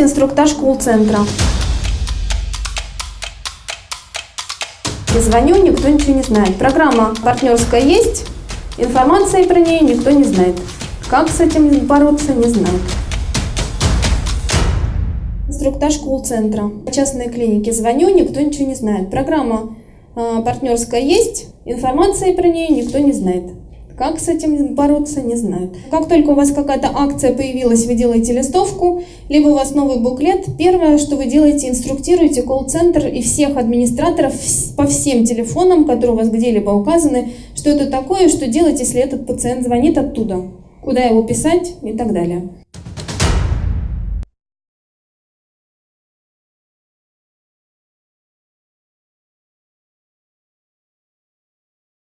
Инструктаж колл-центра. Я звоню, никто ничего не знает. Программа партнерская есть, информации про нее никто не знает. Как с этим бороться, не знает. Инструктаж колл-центра. Частные клиники. Звоню, никто ничего не знает. Программа э, партнерская есть, информации про нее никто не знает. Как с этим бороться, не знают. Как только у вас какая-то акция появилась, вы делаете листовку, либо у вас новый буклет, первое, что вы делаете, инструктируете колл-центр и всех администраторов по всем телефонам, которые у вас где-либо указаны, что это такое, что делать, если этот пациент звонит оттуда, куда его писать и так далее.